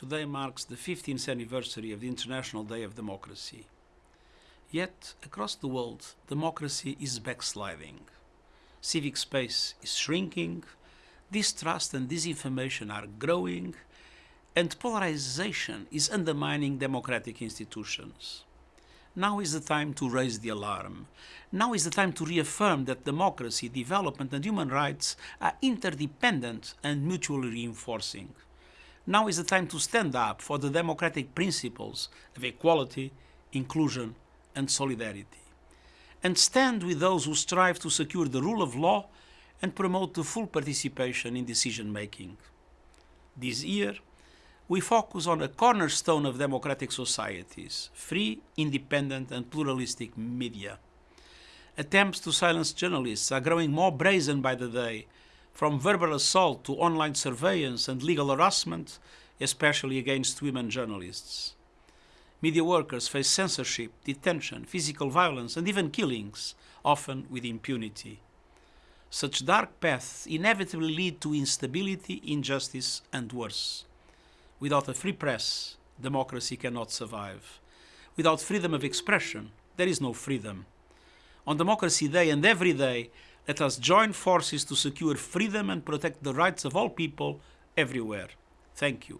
Today marks the 15th anniversary of the International Day of Democracy. Yet, across the world, democracy is backsliding. Civic space is shrinking, distrust and disinformation are growing, and polarization is undermining democratic institutions. Now is the time to raise the alarm. Now is the time to reaffirm that democracy, development, and human rights are interdependent and mutually reinforcing. Now is the time to stand up for the democratic principles of equality, inclusion, and solidarity. And stand with those who strive to secure the rule of law and promote the full participation in decision making. This year, we focus on a cornerstone of democratic societies free, independent, and pluralistic media. Attempts to silence journalists are growing more brazen by the day, from verbal assault to online surveillance and legal harassment, especially against women journalists. Media workers face censorship, detention, physical violence, and even killings, often with impunity. Such dark paths inevitably lead to instability, injustice, and worse. Without a free press, democracy cannot survive. Without freedom of expression, there is no freedom. On Democracy Day and every day, let us join forces to secure freedom and protect the rights of all people everywhere. Thank you.